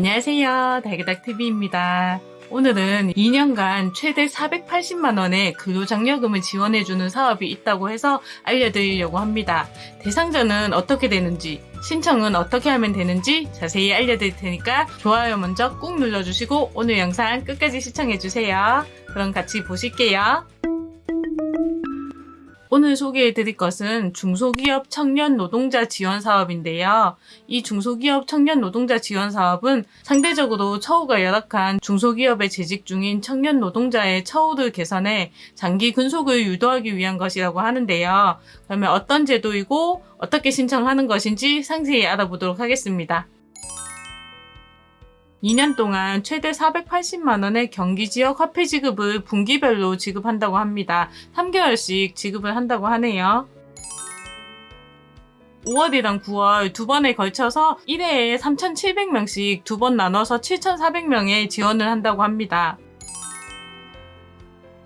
안녕하세요. 달그닥TV입니다. 오늘은 2년간 최대 480만원의 근로장려금을 지원해주는 사업이 있다고 해서 알려드리려고 합니다. 대상자는 어떻게 되는지, 신청은 어떻게 하면 되는지 자세히 알려드릴 테니까 좋아요 먼저 꾹 눌러주시고 오늘 영상 끝까지 시청해주세요. 그럼 같이 보실게요. 오늘 소개해 드릴 것은 중소기업 청년 노동자 지원 사업인데요. 이 중소기업 청년 노동자 지원 사업은 상대적으로 처우가 열악한 중소기업에 재직 중인 청년 노동자의 처우를 개선해 장기 근속을 유도하기 위한 것이라고 하는데요. 그러면 어떤 제도이고 어떻게 신청하는 것인지 상세히 알아보도록 하겠습니다. 2년 동안 최대 480만 원의 경기 지역 화폐 지급을 분기별로 지급한다고 합니다. 3개월씩 지급을 한다고 하네요. 5월이랑 9월 두 번에 걸쳐서 1회에 3,700명씩 두 번 나눠서 7,400명에 지원을 한다고 합니다.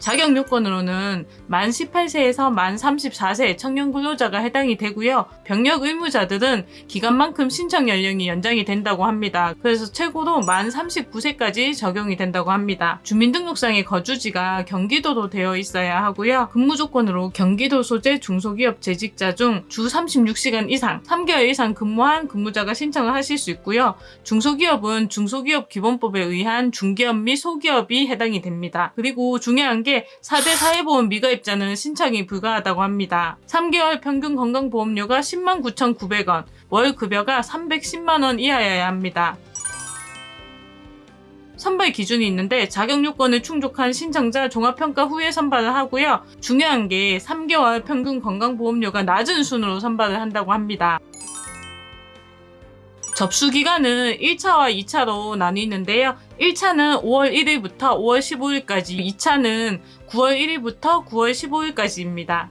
자격 요건으로는 만 18세에서 만 34세 청년 근로자가 해당이 되고요. 병력 의무자들은 기간만큼 신청 연령이 연장이 된다고 합니다. 그래서 최고로 만 39세까지 적용이 된다고 합니다. 주민등록상의 거주지가 경기도로 되어 있어야 하고요. 근무 조건으로 경기도 소재 중소기업 재직자 중 주 36시간 이상 3개월 이상 근무한 근무자가 신청을 하실 수 있고요. 중소기업은 중소기업 기본법에 의한 중기업 및 소기업이 해당이 됩니다. 그리고 중요한 게 4대 사회보험 미가 입자는 신청이 불가하다고 합니다. 3개월 평균 건강보험료가 10만 9,900원, 월 급여가 310만원 이하여야 합니다. 선발 기준이 있는데 자격 요건을 충족한 신청자 종합평가 후에 선발을 하고요. 중요한 게 3개월 평균 건강보험료가 낮은 순으로 선발을 한다고 합니다. 접수 기간은 1차와 2차로 나뉘는데요. 1차는 5월 1일부터 5월 15일까지, 2차는 9월 1일부터 9월 15일까지입니다.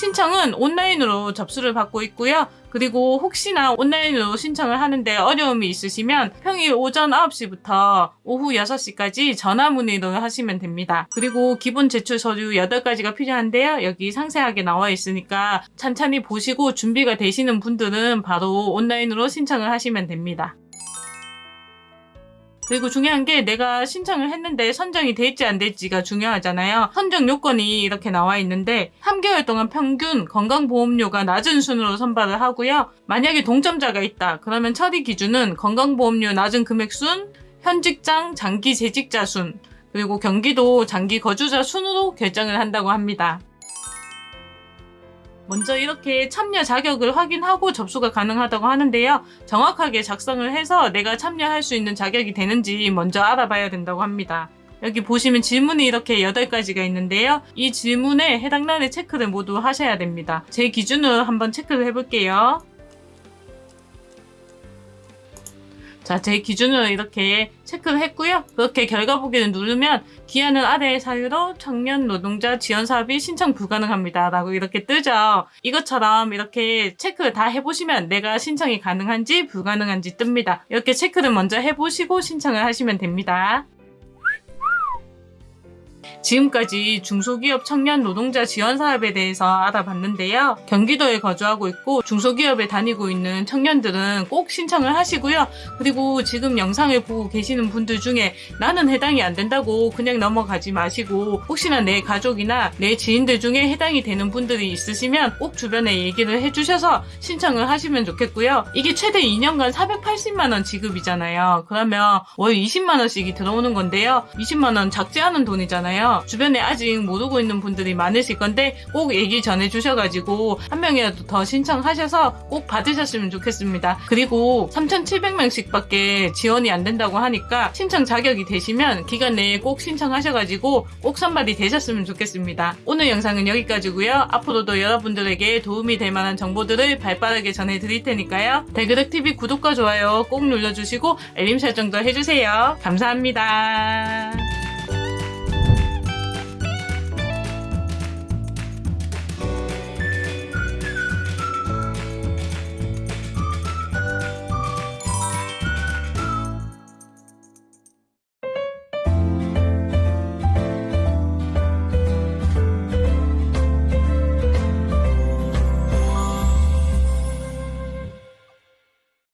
신청은 온라인으로 접수를 받고 있고요. 그리고 혹시나 온라인으로 신청을 하는데 어려움이 있으시면 평일 오전 9시부터 오후 6시까지 전화 문의를 하시면 됩니다. 그리고 기본 제출 서류 8가지가 필요한데요. 여기 상세하게 나와 있으니까 찬찬히 보시고 준비가 되시는 분들은 바로 온라인으로 신청을 하시면 됩니다. 그리고 중요한 게 내가 신청을 했는데 선정이 될지 안 될지가 중요하잖아요. 선정 요건이 이렇게 나와 있는데 3개월 동안 평균 건강보험료가 낮은 순으로 선발을 하고요. 만약에 동점자가 있다. 그러면 처리 기준은 건강보험료 낮은 금액 순, 현직장 장기 재직자 순, 그리고 경기도 장기 거주자 순으로 결정을 한다고 합니다. 먼저 이렇게 참여 자격을 확인하고 접수가 가능하다고 하는데요. 정확하게 작성을 해서 내가 참여할 수 있는 자격이 되는지 먼저 알아봐야 된다고 합니다. 여기 보시면 질문이 이렇게 8가지가 있는데요. 이 질문에 해당란의 체크를 모두 하셔야 됩니다. 제 기준으로 한번 체크를 해볼게요. 자, 제 기준으로 이렇게 체크를 했고요. 그렇게 결과 보기를 누르면 기한은 아래의 사유로 청년 노동자 지원 사업이 신청 불가능합니다. 라고 이렇게 뜨죠. 이것처럼 이렇게 체크를 다 해보시면 내가 신청이 가능한지 불가능한지 뜹니다. 이렇게 체크를 먼저 해보시고 신청을 하시면 됩니다. 지금까지 중소기업 청년 노동자 지원 사업에 대해서 알아봤는데요. 경기도에 거주하고 있고 중소기업에 다니고 있는 청년들은 꼭 신청을 하시고요. 그리고 지금 영상을 보고 계시는 분들 중에 나는 해당이 안 된다고 그냥 넘어가지 마시고 혹시나 내 가족이나 내 지인들 중에 해당이 되는 분들이 있으시면 꼭 주변에 얘기를 해주셔서 신청을 하시면 좋겠고요. 이게 최대 2년간 480만원 지급이잖아요. 그러면 월 20만원씩이 들어오는 건데요. 20만원 작지 않은 돈이잖아요. 주변에 아직 모르고 있는 분들이 많으실 건데 꼭 얘기 전해 주셔가지고 한 명이라도 더 신청하셔서 꼭 받으셨으면 좋겠습니다. 그리고 3,700명씩 밖에 지원이 안 된다고 하니까 신청 자격이 되시면 기간 내에 꼭 신청하셔가지고 꼭 선발이 되셨으면 좋겠습니다. 오늘 영상은 여기까지고요. 앞으로도 여러분들에게 도움이 될 만한 정보들을 발빠르게 전해드릴 테니까요. 대그렉TV 구독과 좋아요 꼭 눌러주시고 알림 설정도 해주세요. 감사합니다.